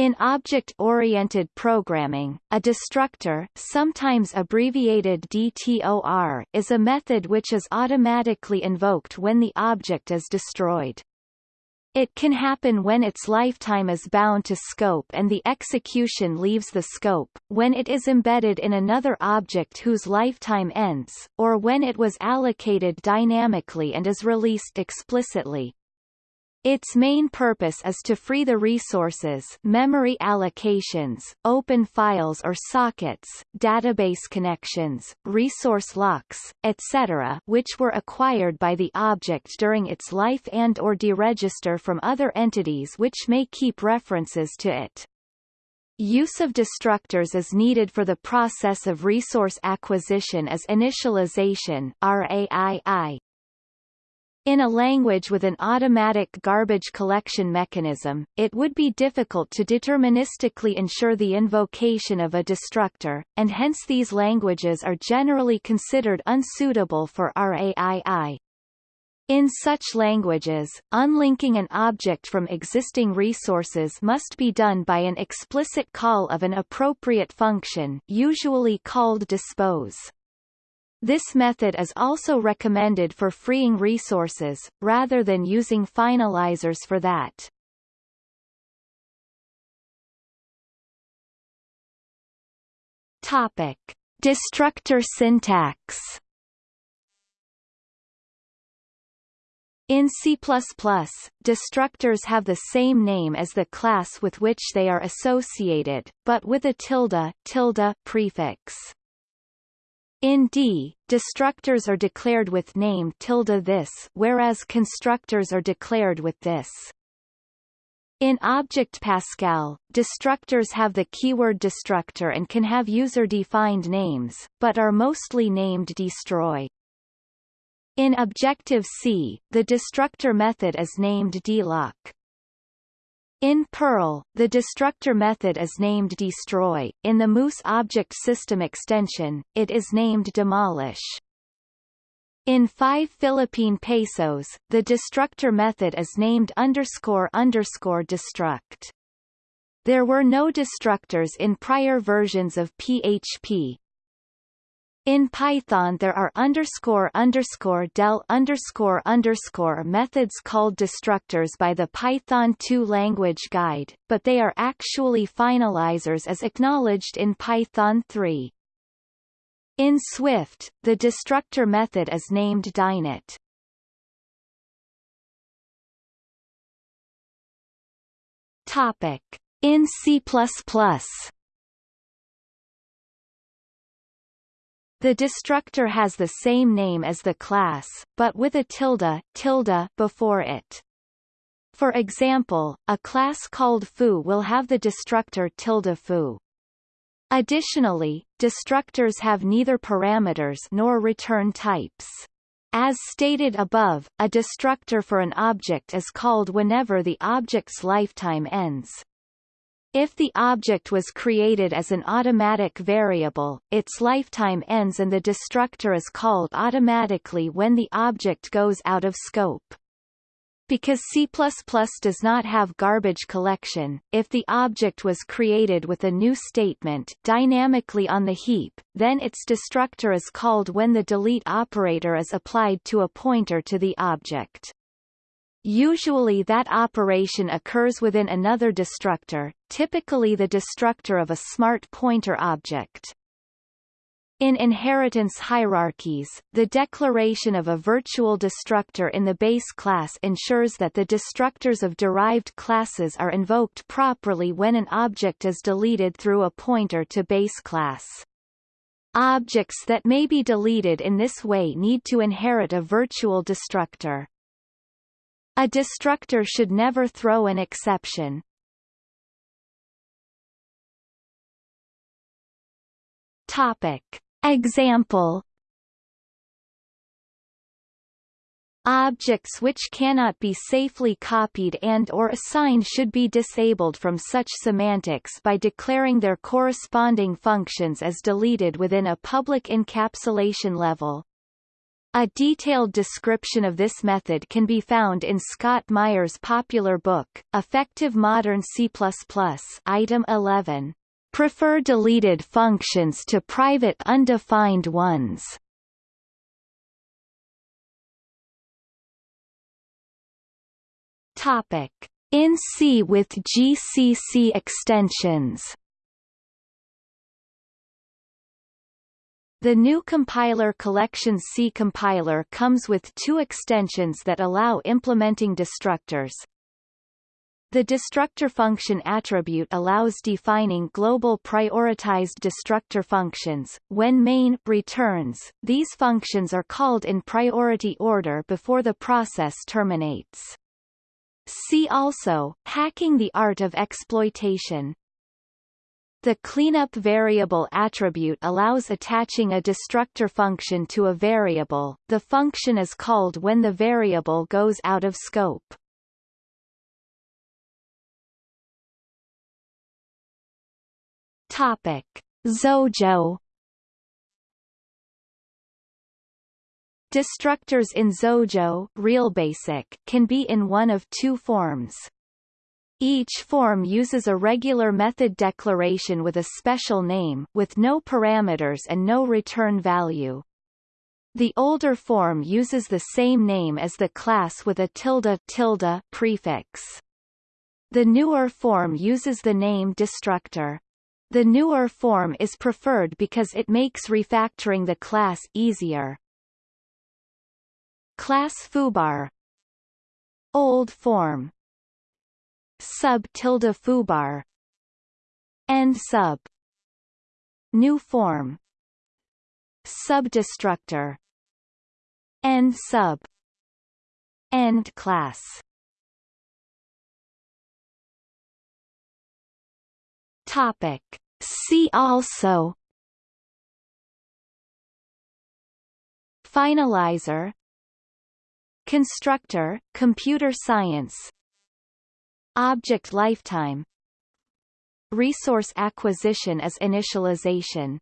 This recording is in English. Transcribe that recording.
In object-oriented programming, a destructor sometimes abbreviated DTOR is a method which is automatically invoked when the object is destroyed. It can happen when its lifetime is bound to scope and the execution leaves the scope, when it is embedded in another object whose lifetime ends, or when it was allocated dynamically and is released explicitly. Its main purpose is to free the resources memory allocations, open files or sockets, database connections, resource locks, etc. which were acquired by the object during its life and or deregister from other entities which may keep references to it. Use of destructors is needed for the process of resource acquisition is initialization RAII, in a language with an automatic garbage collection mechanism, it would be difficult to deterministically ensure the invocation of a destructor, and hence these languages are generally considered unsuitable for RAII. In such languages, unlinking an object from existing resources must be done by an explicit call of an appropriate function usually called dispose. This method is also recommended for freeing resources, rather than using finalizers for that. Topic. Destructor syntax In C++, destructors have the same name as the class with which they are associated, but with a tilde, tilde prefix. In D, destructors are declared with name tilde this whereas constructors are declared with this. In Object Pascal, destructors have the keyword destructor and can have user-defined names, but are mostly named destroy. In Objective-C, the destructor method is named dealloc. In Perl, the destructor method is named destroy. In the Moose object system extension, it is named demolish. In 5 Philippine pesos, the destructor method is named underscore underscore destruct. There were no destructors in prior versions of PHP, in Python there are underscore underscore del underscore underscore methods called destructors by the Python 2 language guide, but they are actually finalizers as acknowledged in Python 3. In Swift, the destructor method is named deinit. Topic. In C++, The destructor has the same name as the class, but with a tilde, tilde before it. For example, a class called foo will have the destructor tilde foo. Additionally, destructors have neither parameters nor return types. As stated above, a destructor for an object is called whenever the object's lifetime ends. If the object was created as an automatic variable, its lifetime ends and the destructor is called automatically when the object goes out of scope. Because C++ does not have garbage collection, if the object was created with a new statement dynamically on the heap, then its destructor is called when the delete operator is applied to a pointer to the object. Usually that operation occurs within another destructor, typically the destructor of a smart pointer object. In inheritance hierarchies, the declaration of a virtual destructor in the base class ensures that the destructors of derived classes are invoked properly when an object is deleted through a pointer to base class. Objects that may be deleted in this way need to inherit a virtual destructor. A destructor should never throw an exception. Topic. Example Objects which cannot be safely copied and or assigned should be disabled from such semantics by declaring their corresponding functions as deleted within a public encapsulation level. A detailed description of this method can be found in Scott Meyer's popular book, Effective Modern C++, Item 11. Prefer deleted functions to private undefined ones. Topic: In C with GCC extensions. The GNU compiler Collections C compiler comes with two extensions that allow implementing destructors. The destructor function attribute allows defining global prioritized destructor functions. When main returns, these functions are called in priority order before the process terminates. See also, hacking the art of exploitation. The cleanup variable attribute allows attaching a destructor function to a variable. The function is called when the variable goes out of scope. Topic: Xojo Destructors in Xojo RealBasic can be in one of two forms. Each form uses a regular method declaration with a special name with no parameters and no return value. The older form uses the same name as the class with a tilde tilde prefix. The newer form uses the name destructor. The newer form is preferred because it makes refactoring the class easier. Class foobar Old form sub tilde foobar end sub new form subdestructor end sub end class. Topic. See also. Finalizer. Constructor computer science Object lifetime. Resource acquisition is initialization